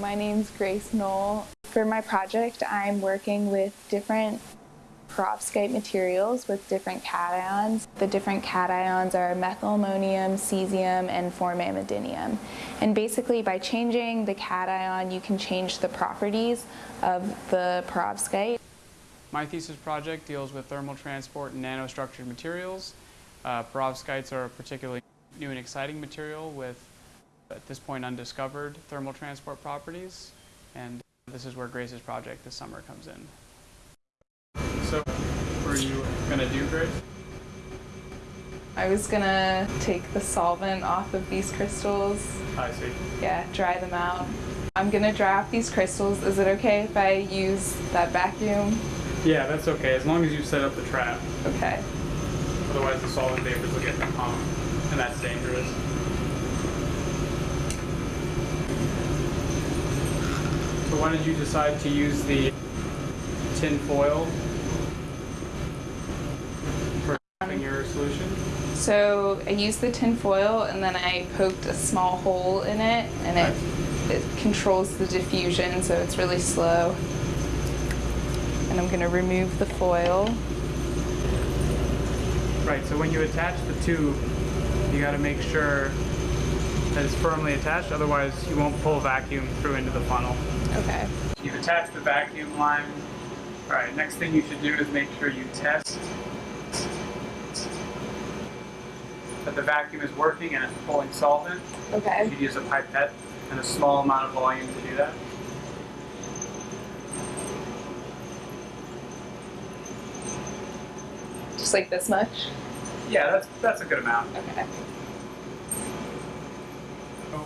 My name's Grace Knoll. For my project, I'm working with different perovskite materials with different cations. The different cations are methylammonium, cesium, and formamidinium. And basically by changing the cation, you can change the properties of the perovskite. My thesis project deals with thermal transport and nanostructured materials. Uh, perovskites are a particularly new and exciting material with, at this point, undiscovered thermal transport properties. And this is where Grace's project this summer comes in. So, what are you going to do, Grace? I was gonna take the solvent off of these crystals. I see. Yeah, dry them out. I'm gonna dry off these crystals. Is it okay if I use that vacuum? Yeah, that's okay, as long as you set up the trap. Okay. Otherwise, the solvent vapors will get in the pump, and that's dangerous. So why did you decide to use the tin foil for trapping your solution? So I used the tin foil and then I poked a small hole in it and it, it controls the diffusion so it's really slow. And I'm going to remove the foil. Right, so when you attach the tube, you got to make sure that it's firmly attached, otherwise you won't pull vacuum through into the funnel. Okay. You've attached the vacuum line. All right, next thing you should do is make sure you test that the vacuum is working and it's pulling solvent. Okay. You Okay. should use a pipette and a small amount of volume to do that. Just like this much? Yeah, that's, that's a good amount. Okay. So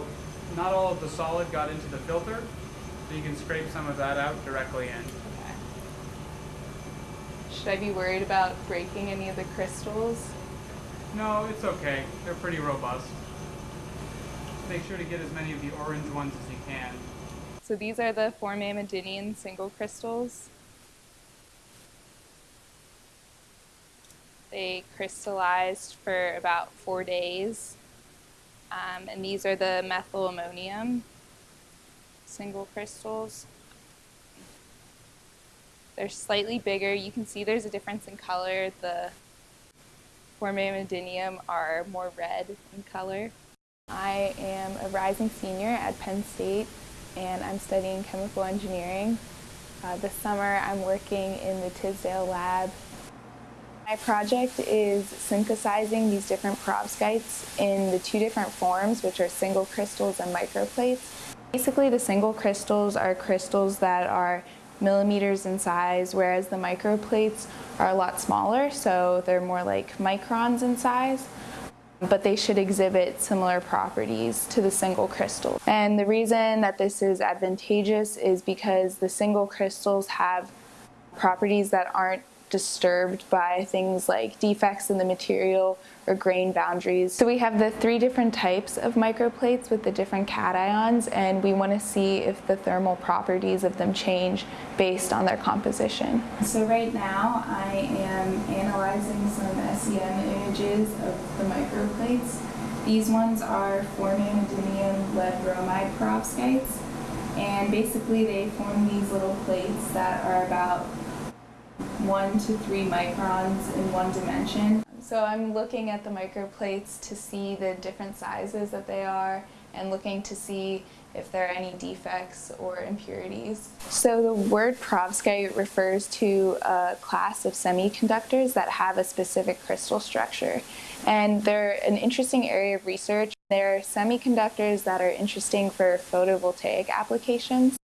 not all of the solid got into the filter, so you can scrape some of that out directly in. Okay. Should I be worried about breaking any of the crystals? No, it's okay. They're pretty robust. Make sure to get as many of the orange ones as you can. So these are the formamidinium single crystals. They crystallized for about four days. Um, and these are the methylammonium single crystals. They're slightly bigger. You can see there's a difference in color. The formamidinium are more red in color. I am a rising senior at Penn State and I'm studying chemical engineering. Uh, this summer I'm working in the Tisdale lab. My project is synthesizing these different perovskites in the two different forms, which are single crystals and microplates. Basically, the single crystals are crystals that are millimeters in size, whereas the microplates are a lot smaller, so they're more like microns in size but they should exhibit similar properties to the single crystal. And the reason that this is advantageous is because the single crystals have properties that aren't disturbed by things like defects in the material or grain boundaries. So we have the three different types of microplates with the different cations and we want to see if the thermal properties of them change based on their composition. So right now I am analyzing some SEM images of the microplates. These ones are formamidinium lead bromide perovskites and basically they form these little plates that are about one to three microns in one dimension. So I'm looking at the microplates to see the different sizes that they are and looking to see if there are any defects or impurities. So the word perovskite refers to a class of semiconductors that have a specific crystal structure. And they're an interesting area of research. They're semiconductors that are interesting for photovoltaic applications.